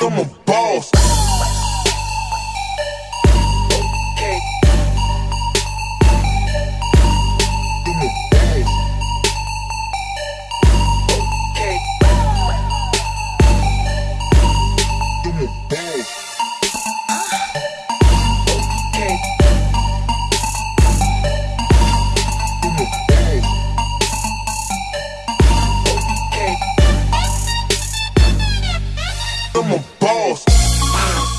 I'm a boss. them um balls.